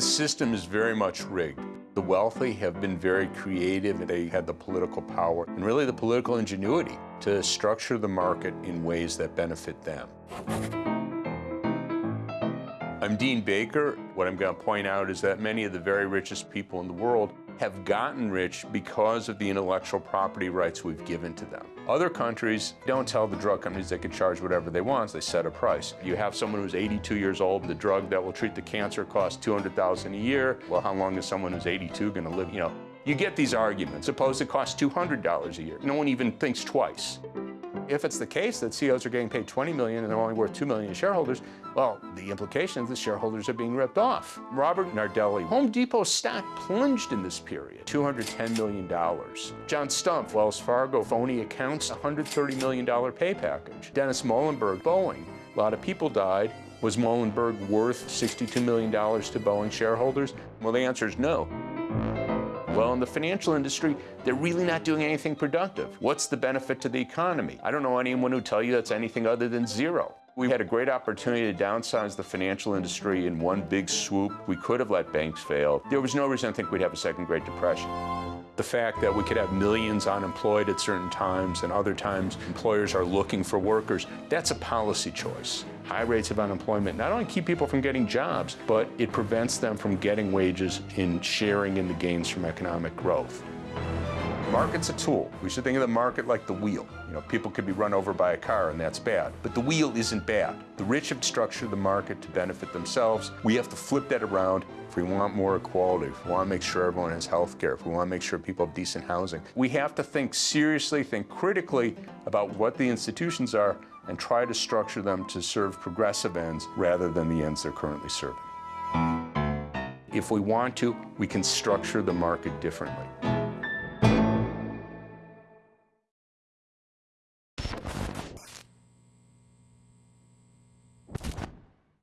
The system is very much rigged. The wealthy have been very creative. And they had the political power and really the political ingenuity to structure the market in ways that benefit them. I'm Dean Baker. What I'm going to point out is that many of the very richest people in the world have gotten rich because of the intellectual property rights we've given to them. Other countries don't tell the drug companies they can charge whatever they want, they set a price. You have someone who's 82 years old, the drug that will treat the cancer costs 200,000 a year. Well, how long is someone who's 82 going to live? You know, you get these arguments. Suppose it costs $200 a year. No one even thinks twice. If it's the case that CEOs are getting paid 20 million and they're only worth 2 million to shareholders, well, the implication is the shareholders are being ripped off. Robert Nardelli, Home Depot stock plunged in this period, $210 million. John Stumpf, Wells Fargo, phony accounts, $130 million pay package. Dennis Muilenburg, Boeing, a lot of people died. Was Muilenburg worth $62 million to Boeing shareholders? Well, the answer is no. Well, in the financial industry, they're really not doing anything productive. What's the benefit to the economy? I don't know anyone who tell you that's anything other than zero. We had a great opportunity to downsize the financial industry in one big swoop. We could have let banks fail. There was no reason to think we'd have a second Great Depression. The fact that we could have millions unemployed at certain times and other times employers are looking for workers, that's a policy choice. High rates of unemployment not only keep people from getting jobs, but it prevents them from getting wages in sharing in the gains from economic growth. Market's a tool. We should think of the market like the wheel. You know, people could be run over by a car and that's bad. But the wheel isn't bad. The rich have structured the market to benefit themselves. We have to flip that around if we want more equality, if we want to make sure everyone has health care, if we want to make sure people have decent housing. We have to think seriously, think critically about what the institutions are and try to structure them to serve progressive ends rather than the ends they're currently serving. If we want to, we can structure the market differently.